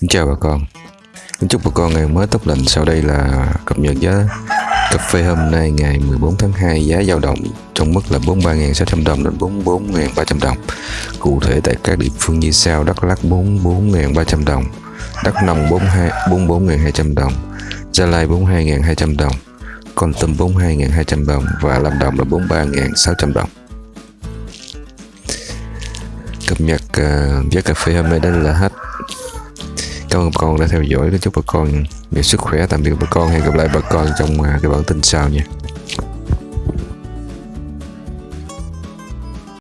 Xin chào bà con. Kính chúc bà con ngày mới tốt lành. Sau đây là cập nhật giá cà phê hôm nay ngày 14 tháng 2 Giá dao động trong mức là 43.600 đồng đến 44.300 đồng. Cụ thể tại các địa phương như sau. Đắk Lắk 44.300 đồng. Đắk Nông 44.200 đồng. Gia Lai 42.200 đồng. Con Tâm 42.200 đồng. Và Lâm Đồng là 43.600 đồng. Cập nhật uh, giá cà phê hôm nay đây là hết cảm ơn bà con đã theo dõi. Chúc bà con nhiều sức khỏe. Tạm biệt bà con. Hẹn gặp lại bà con trong à, cái bản tin sau nha.